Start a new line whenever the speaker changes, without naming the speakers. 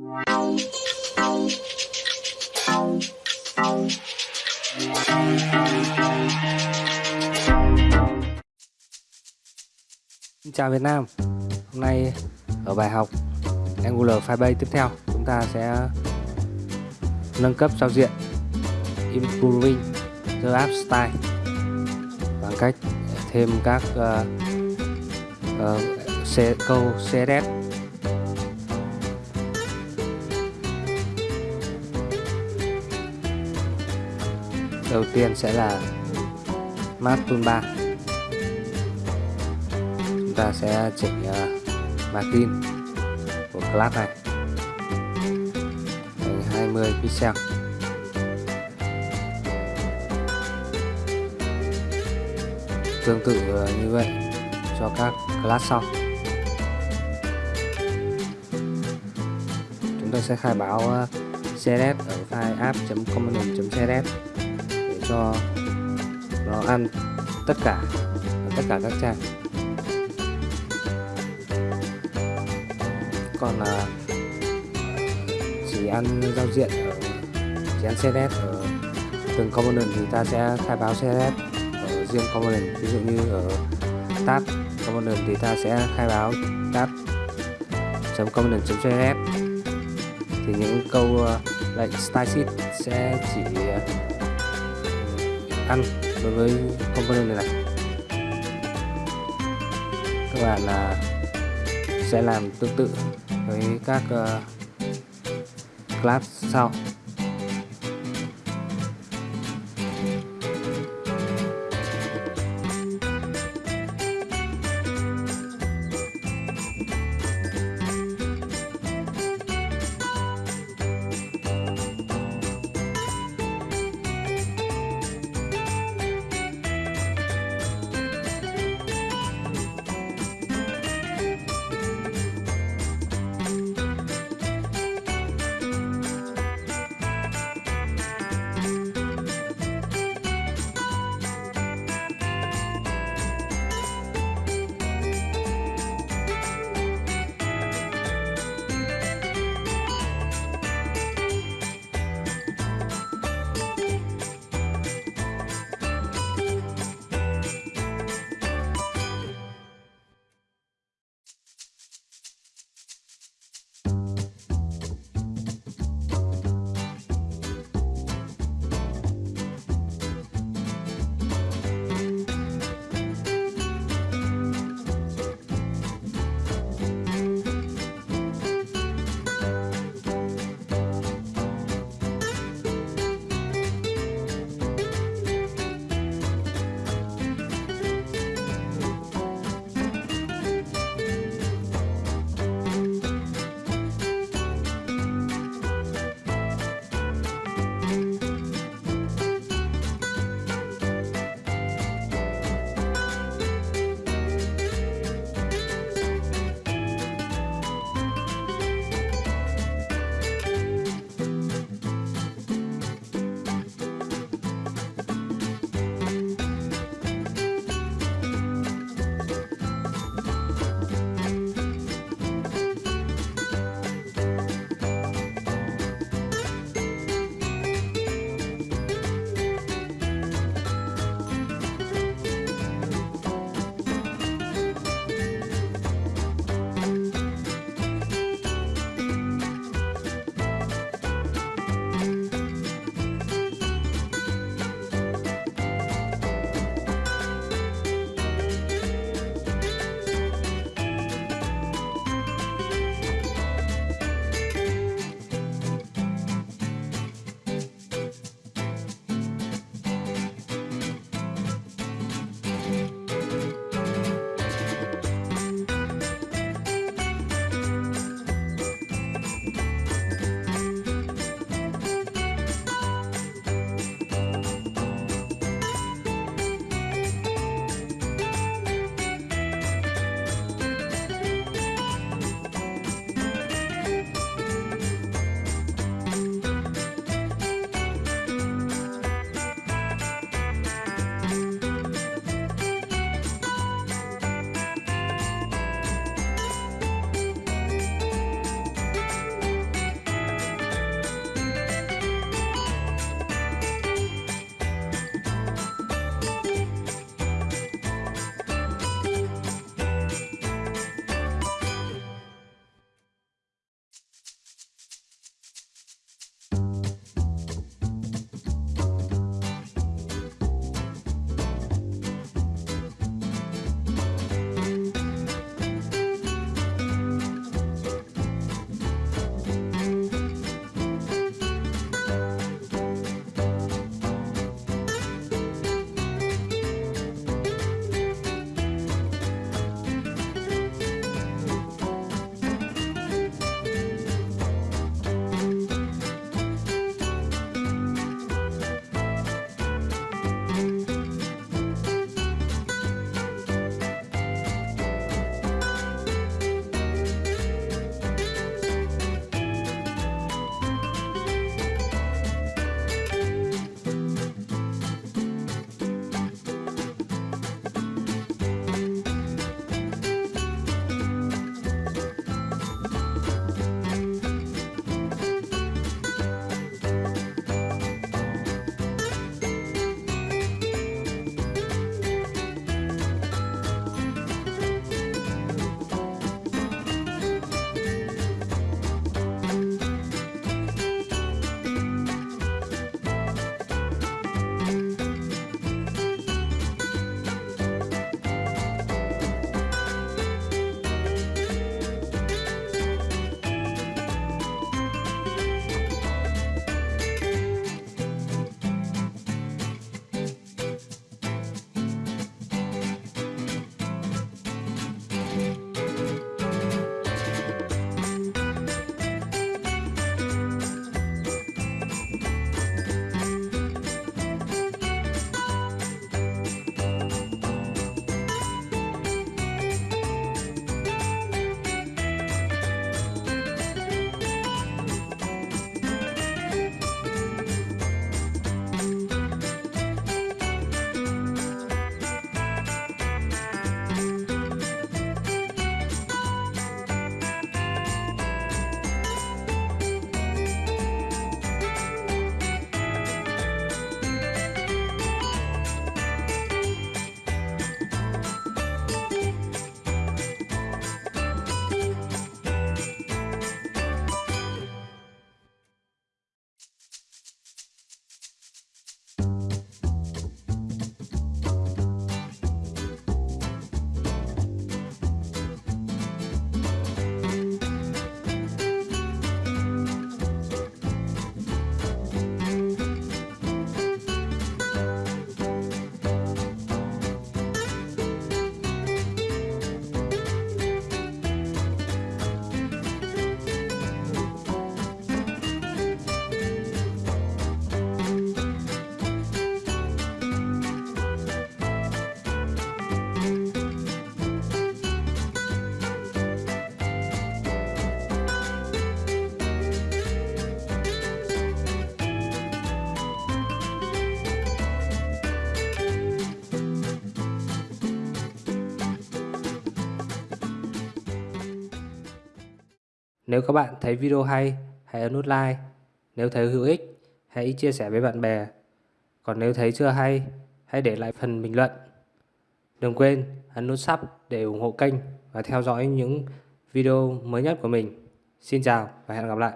Xin chào Việt Nam. Hôm nay ở bài học Angular Firebase tiếp theo chúng ta sẽ nâng cấp giao diện Improving the App Style bằng cách thêm các uh, uh, câu CSS đầu tiên sẽ là mát Toolbar chúng ta sẽ chỉnh uh, margin của class này thành 20 pixel. Tương tự ờ, như vậy cho các class sau. Chúng ta sẽ khai báo ờ, CSS ở file app.component.css cho nó ăn tất cả tất cả các trang còn là chỉ ăn giao diện ở, chỉ ăn CSS ở từng component thì ta sẽ khai báo CSS ở riêng component. Ví dụ như ở tab component thì ta sẽ khai báo tab component css thì những câu à, lệnh style sheet sẽ chỉ à, ăn đối với component này, này. Các bạn là sẽ làm tương tự với các uh, class sau. Nếu các bạn thấy video hay, hãy ấn nút like. Nếu thấy hữu ích, hãy chia sẻ với bạn bè. Còn nếu thấy chưa hay, hãy để lại phần bình luận. Đừng quên ấn nút sub để ủng hộ kênh và theo dõi những video mới nhất của mình. Xin chào và hẹn gặp lại.